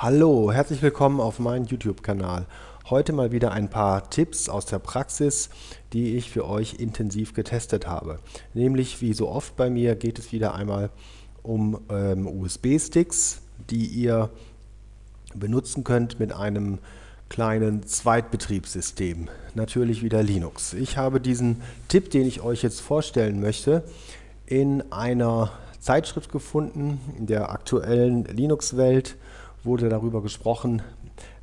Hallo, herzlich willkommen auf meinem YouTube-Kanal. Heute mal wieder ein paar Tipps aus der Praxis, die ich für euch intensiv getestet habe. Nämlich, wie so oft bei mir, geht es wieder einmal um ähm, USB-Sticks, die ihr benutzen könnt mit einem kleinen Zweitbetriebssystem. Natürlich wieder Linux. Ich habe diesen Tipp, den ich euch jetzt vorstellen möchte, in einer Zeitschrift gefunden, in der aktuellen Linux-Welt wurde darüber gesprochen,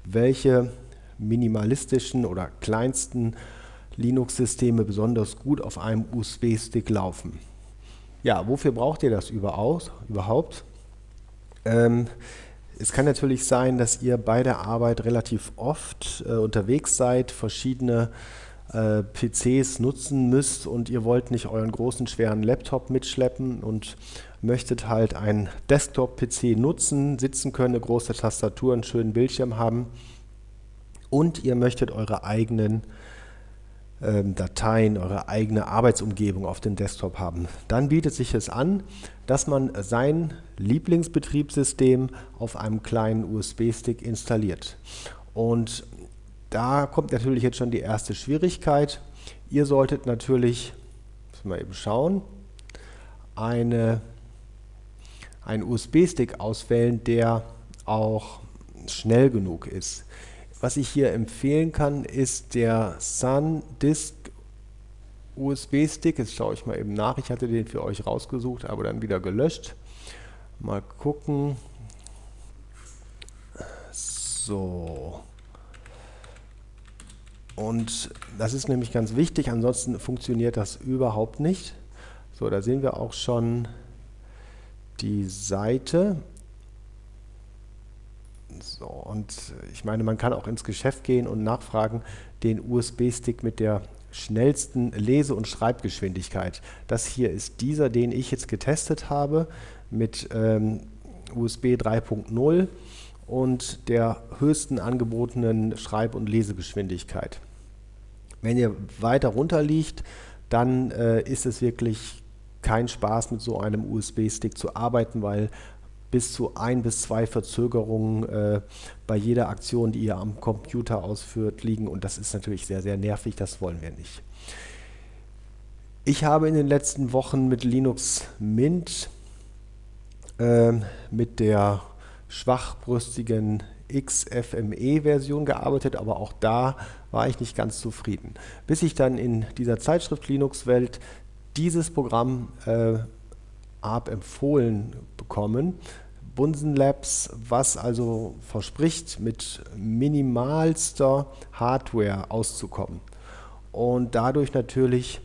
welche minimalistischen oder kleinsten Linux-Systeme besonders gut auf einem USB-Stick laufen. Ja, wofür braucht ihr das überhaupt? Ähm, es kann natürlich sein, dass ihr bei der Arbeit relativ oft äh, unterwegs seid, verschiedene äh, PCs nutzen müsst und ihr wollt nicht euren großen, schweren Laptop mitschleppen und möchtet halt einen Desktop-PC nutzen, sitzen können, eine große Tastatur, einen schönen Bildschirm haben und ihr möchtet eure eigenen ähm, Dateien, eure eigene Arbeitsumgebung auf dem Desktop haben. Dann bietet sich es an, dass man sein Lieblingsbetriebssystem auf einem kleinen USB-Stick installiert. Und da kommt natürlich jetzt schon die erste Schwierigkeit. Ihr solltet natürlich, müssen wir eben schauen, eine einen USB-Stick auswählen, der auch schnell genug ist. Was ich hier empfehlen kann, ist der SanDisk USB-Stick. Jetzt schaue ich mal eben nach. Ich hatte den für euch rausgesucht, aber dann wieder gelöscht. Mal gucken. So. Und das ist nämlich ganz wichtig, ansonsten funktioniert das überhaupt nicht. So, da sehen wir auch schon die Seite. So, und ich meine, man kann auch ins Geschäft gehen und nachfragen, den USB-Stick mit der schnellsten Lese- und Schreibgeschwindigkeit. Das hier ist dieser, den ich jetzt getestet habe mit ähm, USB 3.0 und der höchsten angebotenen Schreib- und Lesegeschwindigkeit. Wenn ihr weiter runter liegt, dann äh, ist es wirklich kein Spaß mit so einem USB-Stick zu arbeiten, weil bis zu ein bis zwei Verzögerungen äh, bei jeder Aktion, die ihr am Computer ausführt, liegen und das ist natürlich sehr, sehr nervig, das wollen wir nicht. Ich habe in den letzten Wochen mit Linux Mint äh, mit der schwachbrüstigen XFME-Version gearbeitet, aber auch da war ich nicht ganz zufrieden. Bis ich dann in dieser Zeitschrift Linux-Welt dieses Programm äh, ARP empfohlen bekommen. Bunsen Labs, was also verspricht, mit minimalster Hardware auszukommen und dadurch natürlich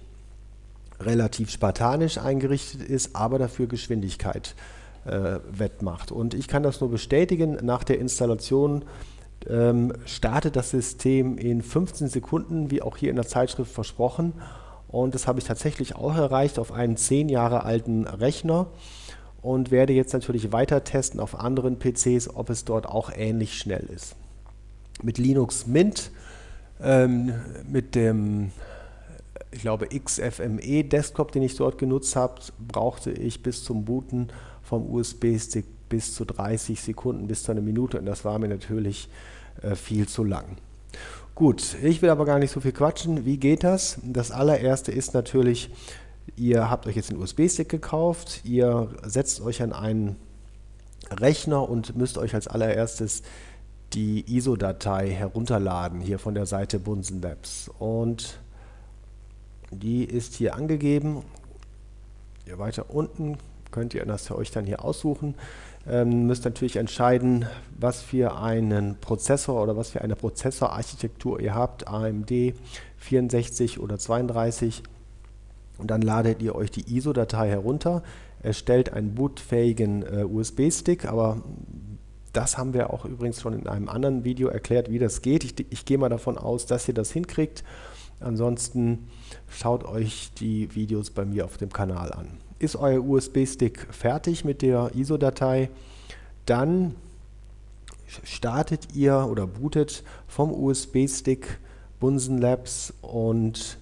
relativ spartanisch eingerichtet ist, aber dafür Geschwindigkeit wettmacht. Und ich kann das nur bestätigen, nach der Installation ähm, startet das System in 15 Sekunden, wie auch hier in der Zeitschrift versprochen und das habe ich tatsächlich auch erreicht auf einen 10 Jahre alten Rechner und werde jetzt natürlich weiter testen auf anderen PCs, ob es dort auch ähnlich schnell ist. Mit Linux Mint, ähm, mit dem ich glaube XFME Desktop, den ich dort genutzt habe, brauchte ich bis zum Booten vom USB-Stick bis zu 30 Sekunden, bis zu einer Minute und das war mir natürlich äh, viel zu lang. Gut, ich will aber gar nicht so viel quatschen. Wie geht das? Das allererste ist natürlich, ihr habt euch jetzt einen USB-Stick gekauft, ihr setzt euch an einen Rechner und müsst euch als allererstes die ISO-Datei herunterladen, hier von der Seite Bunsen Labs. Und die ist hier angegeben. Hier weiter unten könnt ihr das für euch dann hier aussuchen. Ähm, müsst natürlich entscheiden, was für einen Prozessor oder was für eine Prozessorarchitektur ihr habt, AMD 64 oder 32 und dann ladet ihr euch die ISO-Datei herunter, erstellt einen bootfähigen äh, USB-Stick, aber das haben wir auch übrigens schon in einem anderen Video erklärt, wie das geht. Ich, ich gehe mal davon aus, dass ihr das hinkriegt. Ansonsten schaut euch die Videos bei mir auf dem Kanal an ist euer USB-Stick fertig mit der ISO-Datei, dann startet ihr oder bootet vom USB-Stick Bunsen Labs und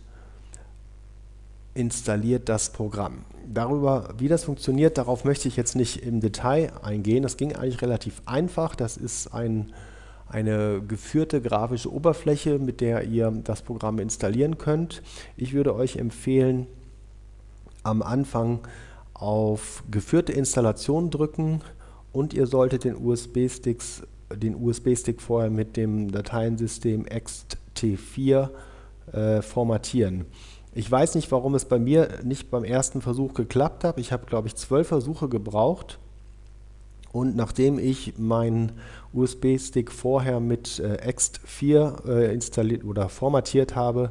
installiert das Programm. Darüber, wie das funktioniert, darauf möchte ich jetzt nicht im Detail eingehen. Das ging eigentlich relativ einfach. Das ist ein, eine geführte grafische Oberfläche, mit der ihr das Programm installieren könnt. Ich würde euch empfehlen, am Anfang auf geführte Installation drücken und ihr solltet den USB-Stick USB-Stick vorher mit dem Dateiensystem ext4 äh, formatieren. Ich weiß nicht, warum es bei mir nicht beim ersten Versuch geklappt hat. Ich habe, glaube ich, zwölf Versuche gebraucht. Und nachdem ich meinen USB-Stick vorher mit äh, ext4 äh, installiert oder formatiert habe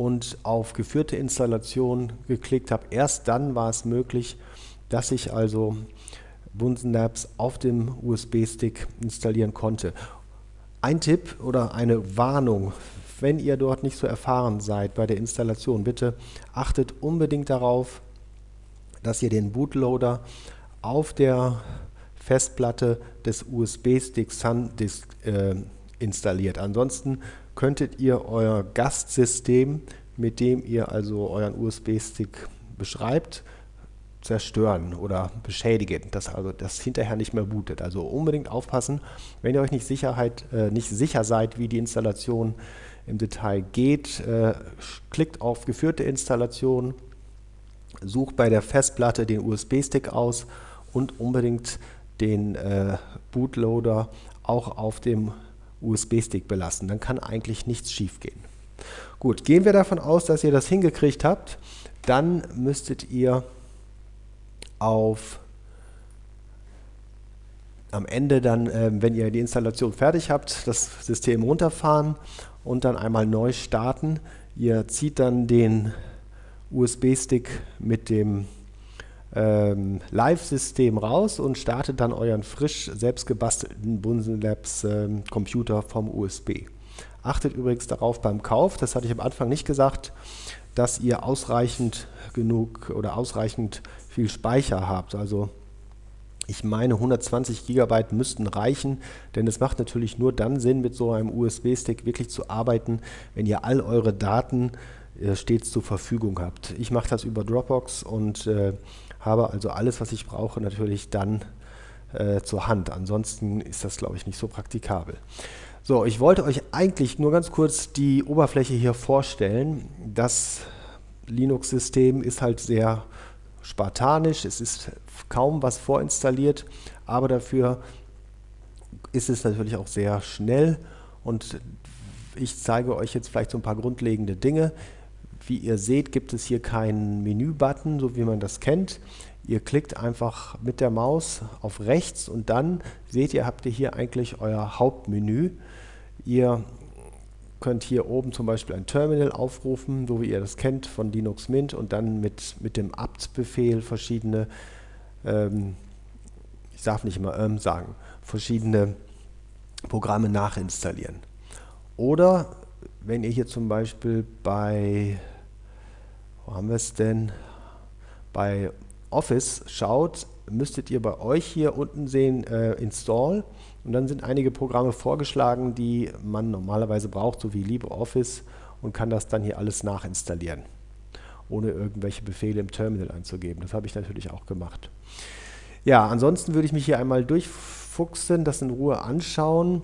und auf geführte Installation geklickt habe, erst dann war es möglich, dass ich also Bunsen Labs auf dem USB-Stick installieren konnte. Ein Tipp oder eine Warnung, wenn ihr dort nicht so erfahren seid bei der Installation, bitte achtet unbedingt darauf, dass ihr den Bootloader auf der Festplatte des USB-Sticks SanDisk äh, installiert. Ansonsten könntet ihr euer Gastsystem, mit dem ihr also euren USB-Stick beschreibt, zerstören oder beschädigen, dass also das hinterher nicht mehr bootet. Also unbedingt aufpassen, wenn ihr euch nicht, Sicherheit, äh, nicht sicher seid, wie die Installation im Detail geht, äh, klickt auf geführte Installation, sucht bei der Festplatte den USB-Stick aus und unbedingt den äh, Bootloader auch auf dem USB-Stick belassen. Dann kann eigentlich nichts schief gehen. Gut, gehen wir davon aus, dass ihr das hingekriegt habt, dann müsstet ihr auf am Ende dann, äh, wenn ihr die Installation fertig habt, das System runterfahren und dann einmal neu starten. Ihr zieht dann den USB-Stick mit dem ähm, Live-System raus und startet dann euren frisch selbst gebastelten Bunsen Labs ähm, Computer vom USB. Achtet übrigens darauf beim Kauf, das hatte ich am Anfang nicht gesagt, dass ihr ausreichend genug oder ausreichend viel Speicher habt. Also ich meine 120 GB müssten reichen, denn es macht natürlich nur dann Sinn, mit so einem USB-Stick wirklich zu arbeiten, wenn ihr all eure Daten äh, stets zur Verfügung habt. Ich mache das über Dropbox und äh, habe also alles, was ich brauche, natürlich dann äh, zur Hand. Ansonsten ist das, glaube ich, nicht so praktikabel. So, ich wollte euch eigentlich nur ganz kurz die Oberfläche hier vorstellen. Das Linux-System ist halt sehr spartanisch, es ist kaum was vorinstalliert, aber dafür ist es natürlich auch sehr schnell und ich zeige euch jetzt vielleicht so ein paar grundlegende Dinge. Wie ihr seht, gibt es hier keinen Menü-Button, so wie man das kennt. Ihr klickt einfach mit der Maus auf rechts und dann seht ihr, habt ihr hier eigentlich euer Hauptmenü. Ihr könnt hier oben zum Beispiel ein Terminal aufrufen, so wie ihr das kennt von Linux Mint und dann mit, mit dem apt-Befehl verschiedene, ähm, ich darf nicht immer ähm sagen, verschiedene Programme nachinstallieren. Oder wenn ihr hier zum Beispiel bei, haben wir es denn, bei Office schaut, müsstet ihr bei euch hier unten sehen äh, Install und dann sind einige Programme vorgeschlagen, die man normalerweise braucht, so wie LibreOffice und kann das dann hier alles nachinstallieren, ohne irgendwelche Befehle im Terminal einzugeben. Das habe ich natürlich auch gemacht. Ja, ansonsten würde ich mich hier einmal durchfuchsen, das in Ruhe anschauen.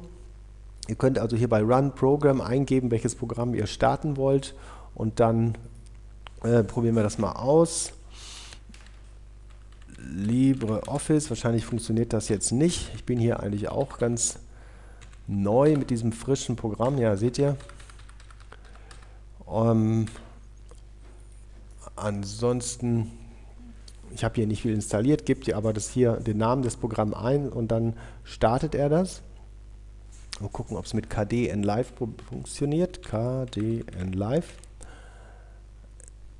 Ihr könnt also hier bei Run Program eingeben, welches Programm ihr starten wollt und dann äh, probieren wir das mal aus. LibreOffice. Wahrscheinlich funktioniert das jetzt nicht. Ich bin hier eigentlich auch ganz neu mit diesem frischen Programm. Ja, seht ihr. Ähm, ansonsten, ich habe hier nicht viel installiert, gebt ihr aber das hier den Namen des Programms ein und dann startet er das. Mal gucken, ob es mit KDN Live funktioniert. KDN Live.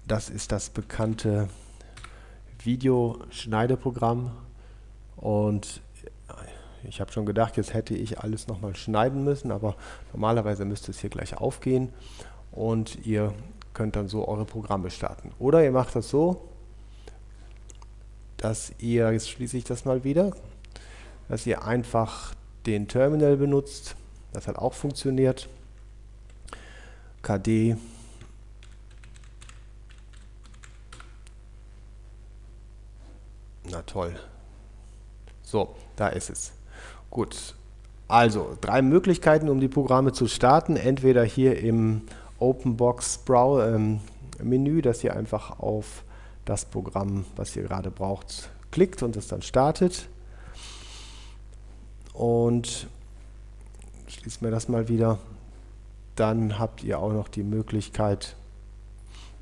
Das ist das bekannte Videoschneideprogramm. Und ich habe schon gedacht, jetzt hätte ich alles nochmal schneiden müssen, aber normalerweise müsste es hier gleich aufgehen. Und ihr könnt dann so eure Programme starten. Oder ihr macht das so, dass ihr, jetzt schließe ich das mal wieder, dass ihr einfach den Terminal benutzt, das hat auch funktioniert, KD toll. So, da ist es. Gut, also drei Möglichkeiten, um die Programme zu starten. Entweder hier im OpenBox ähm, Menü, dass ihr einfach auf das Programm, was ihr gerade braucht, klickt und es dann startet. Und schließen wir das mal wieder. Dann habt ihr auch noch die Möglichkeit,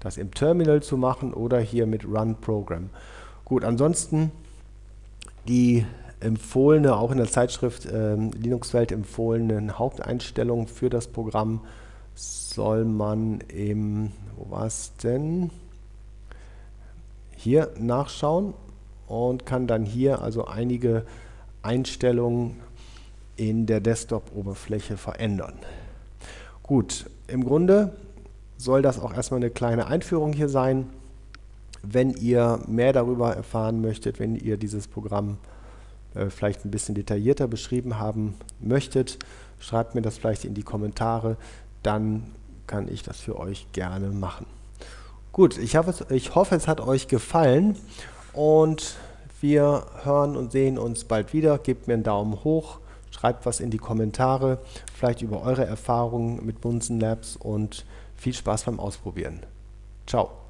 das im Terminal zu machen oder hier mit Run Program. Gut, ansonsten die empfohlene, auch in der Zeitschrift äh, Linux-Welt empfohlenen Haupteinstellungen für das Programm soll man im, wo war es denn? Hier nachschauen und kann dann hier also einige Einstellungen in der Desktop-Oberfläche verändern. Gut, im Grunde soll das auch erstmal eine kleine Einführung hier sein. Wenn ihr mehr darüber erfahren möchtet, wenn ihr dieses Programm äh, vielleicht ein bisschen detaillierter beschrieben haben möchtet, schreibt mir das vielleicht in die Kommentare, dann kann ich das für euch gerne machen. Gut, ich, es, ich hoffe, es hat euch gefallen und wir hören und sehen uns bald wieder. Gebt mir einen Daumen hoch, schreibt was in die Kommentare, vielleicht über eure Erfahrungen mit Bunsen Labs und viel Spaß beim Ausprobieren. Ciao.